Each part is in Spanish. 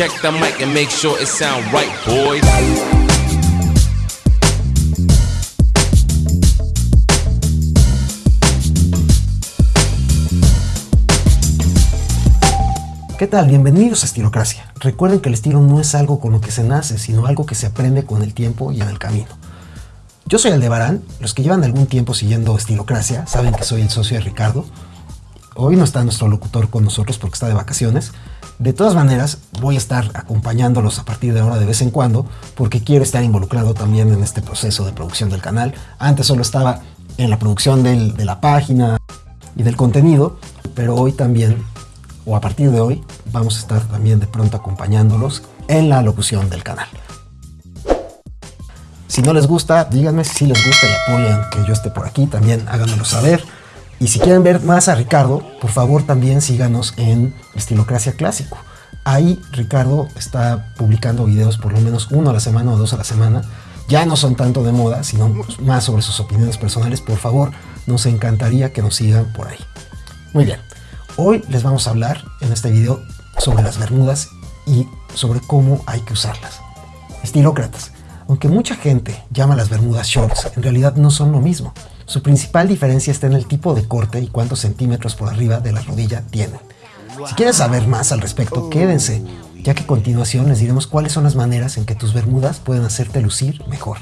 Check the mic and make sure it sound right, boys. ¿Qué tal? Bienvenidos a Estilocracia. Recuerden que el estilo no es algo con lo que se nace, sino algo que se aprende con el tiempo y en el camino. Yo soy Aldebarán, los que llevan algún tiempo siguiendo Estilocracia saben que soy el socio de Ricardo. Hoy no está nuestro locutor con nosotros porque está de vacaciones. De todas maneras, voy a estar acompañándolos a partir de ahora de vez en cuando porque quiero estar involucrado también en este proceso de producción del canal. Antes solo estaba en la producción de la página y del contenido, pero hoy también o a partir de hoy vamos a estar también de pronto acompañándolos en la locución del canal. Si no les gusta, díganme si les gusta y apoyan que yo esté por aquí, también háganmelo saber. Y si quieren ver más a Ricardo, por favor también síganos en Estilocracia Clásico. Ahí Ricardo está publicando videos por lo menos uno a la semana o dos a la semana. Ya no son tanto de moda, sino más sobre sus opiniones personales. Por favor, nos encantaría que nos sigan por ahí. Muy bien, hoy les vamos a hablar en este video sobre las bermudas y sobre cómo hay que usarlas. Estilócratas, aunque mucha gente llama las bermudas shorts, en realidad no son lo mismo. Su principal diferencia está en el tipo de corte y cuántos centímetros por arriba de la rodilla tienen. Si quieren saber más al respecto, quédense, ya que a continuación les diremos cuáles son las maneras en que tus bermudas pueden hacerte lucir mejor.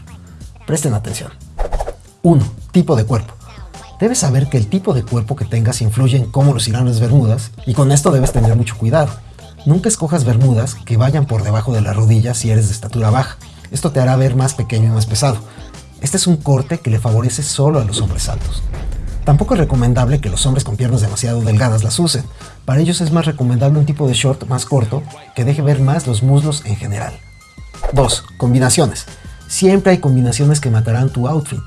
Presten atención. 1. Tipo de cuerpo. Debes saber que el tipo de cuerpo que tengas influye en cómo lucirán las bermudas y con esto debes tener mucho cuidado. Nunca escojas bermudas que vayan por debajo de la rodilla si eres de estatura baja. Esto te hará ver más pequeño y más pesado. Este es un corte que le favorece solo a los hombres altos. Tampoco es recomendable que los hombres con piernas demasiado delgadas las usen. Para ellos es más recomendable un tipo de short más corto que deje ver más los muslos en general. 2. Combinaciones. Siempre hay combinaciones que matarán tu outfit.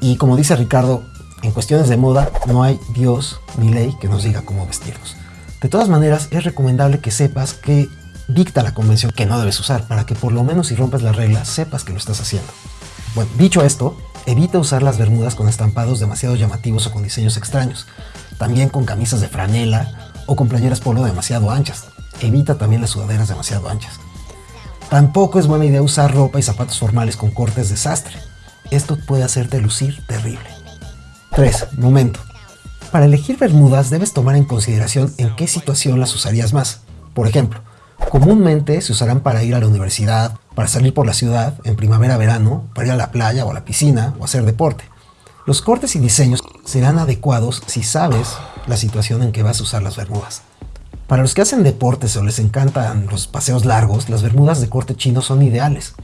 Y como dice Ricardo, en cuestiones de moda no hay Dios ni ley que nos diga cómo vestirnos. De todas maneras, es recomendable que sepas que dicta la convención que no debes usar para que por lo menos si rompes las reglas sepas que lo estás haciendo. Bueno, dicho esto, evita usar las bermudas con estampados demasiado llamativos o con diseños extraños. También con camisas de franela o con playeras polo demasiado anchas. Evita también las sudaderas demasiado anchas. Tampoco es buena idea usar ropa y zapatos formales con cortes de sastre. Esto puede hacerte lucir terrible. 3. Momento. Para elegir bermudas debes tomar en consideración en qué situación las usarías más. Por ejemplo, comúnmente se usarán para ir a la universidad, para salir por la ciudad, en primavera-verano, para ir a la playa o a la piscina o hacer deporte. Los cortes y diseños serán adecuados si sabes la situación en que vas a usar las bermudas. Para los que hacen deportes o les encantan los paseos largos, las bermudas de corte chino son ideales.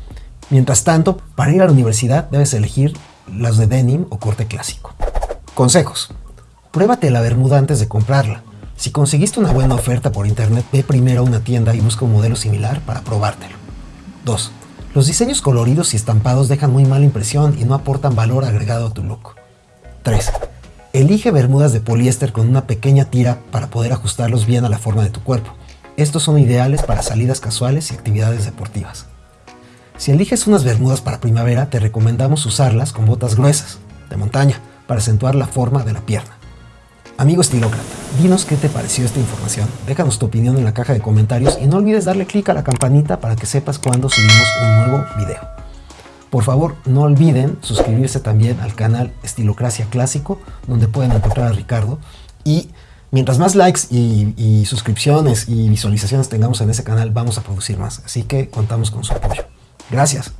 Mientras tanto, para ir a la universidad debes elegir las de denim o corte clásico. Consejos. Pruébate la bermuda antes de comprarla. Si conseguiste una buena oferta por internet, ve primero a una tienda y busca un modelo similar para probártelo. 2. Los diseños coloridos y estampados dejan muy mala impresión y no aportan valor agregado a tu look. 3. Elige bermudas de poliéster con una pequeña tira para poder ajustarlos bien a la forma de tu cuerpo. Estos son ideales para salidas casuales y actividades deportivas. Si eliges unas bermudas para primavera, te recomendamos usarlas con botas gruesas, de montaña, para acentuar la forma de la pierna. Amigo estilócrata, dinos qué te pareció esta información, déjanos tu opinión en la caja de comentarios y no olvides darle clic a la campanita para que sepas cuando subimos un nuevo video. Por favor, no olviden suscribirse también al canal Estilocracia Clásico, donde pueden encontrar a Ricardo. Y mientras más likes y, y suscripciones y visualizaciones tengamos en ese canal, vamos a producir más. Así que contamos con su apoyo. Gracias.